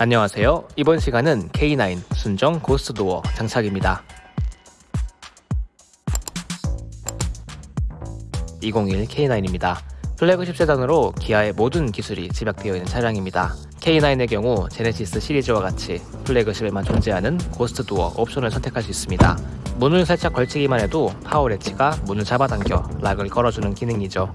안녕하세요. 이번 시간은 K9 순정 ghost door 장착입니다. 201 K9입니다. flagship 세단으로 기아의 모든 기술이 집약되어 있는 차량입니다. K9의 경우 제네시스 시리즈와 같이 flagship에만 존재하는 ghost door 옵션을 선택할 수 있습니다. 문을 살짝 걸치기만 해도 power latch가 문을 잡아당겨 lock을 걸어주는 기능이죠.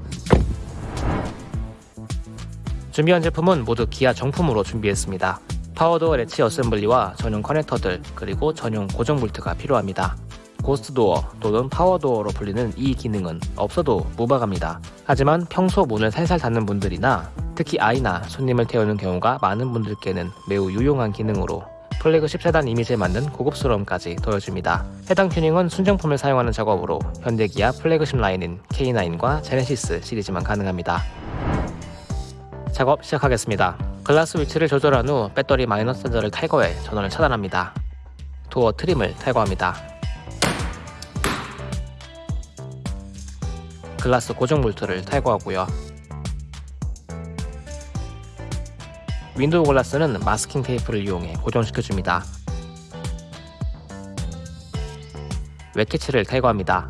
준비한 제품은 모두 기아 정품으로 준비했습니다. power door latch assembly와 전용 커넥터들 그리고 전용 고정 볼트가 필요합니다. ghost door 또는 power door로 불리는 이 기능은 없어도 무방합니다. 하지만 평소 문을 살살 닫는 분들이나 특히 아이나 손님을 태우는 경우가 많은 분들께는 매우 유용한 기능으로 플래그십 세단 이미지에 맞는 고급스러움까지 더해줍니다. 해당 튜닝은 순정품을 사용하는 작업으로 현대기아 플래그십 라인인 K9과 제네시스 시리즈만 가능합니다. 작업 시작하겠습니다. 글라스 위치를 조절한 후 배터리 마이너스 센서를 탈거해 전원을 차단합니다. door trim을 탈거합니다. 글라스 고정 볼트를 탈거하고요. window glass는 마스킹 테이프를 이용해 고정시켜줍니다. 웹캐치를 탈거합니다.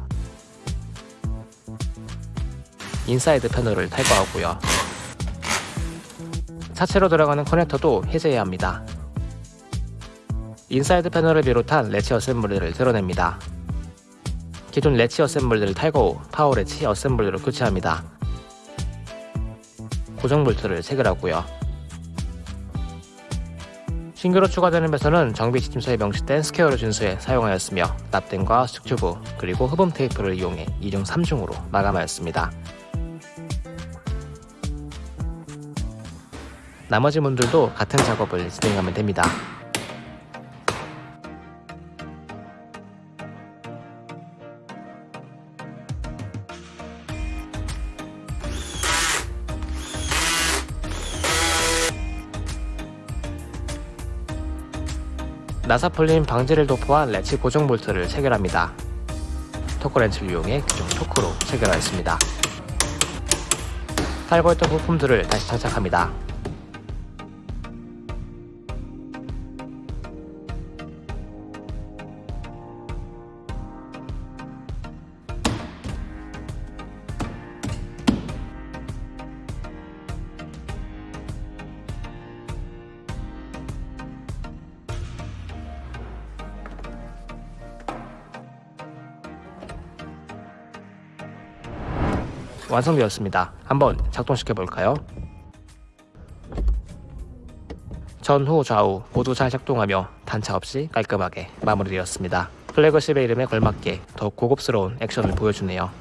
인사이드 패널을 탈거하고요. 차체로 들어가는 커넥터도 해제해야 합니다. 인사이드 패널을 비롯한 latch assembly를 드러냅니다. 기존 latch assembly를 탈거 후 power latch assembly로 교체합니다. 고정 볼트를 체결하고요. 신규로 추가되는 배선은 정비 지침서에 명시된 square를 준수해 사용하였으며 납땜과 수축 튜브 그리고 흡음 테이프를 이용해 2중 3중으로 마감하였습니다. 나머지 문들도 같은 작업을 진행하면 됩니다. 나사풀림 방지를 도포한 레치 고정 볼트를 체결합니다. 토크렌치를 이용해 규정 토크로 체결하였습니다. 탈거했던 부품들을 다시 장착합니다. 완성되었습니다. 한번 작동시켜 볼까요? 전후 좌우 모두 잘 작동하며 단차 없이 깔끔하게 마무리되었습니다. 플래그십의 이름에 걸맞게 더욱 고급스러운 액션을 보여주네요.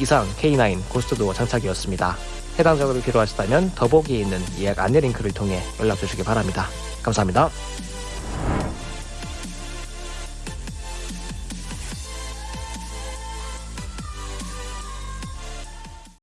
이상 K9 고스트도어 장착이었습니다. 해당 작업이 필요하시다면 더보기에 있는 예약 안내 링크를 통해 연락 주시기 바랍니다. 감사합니다.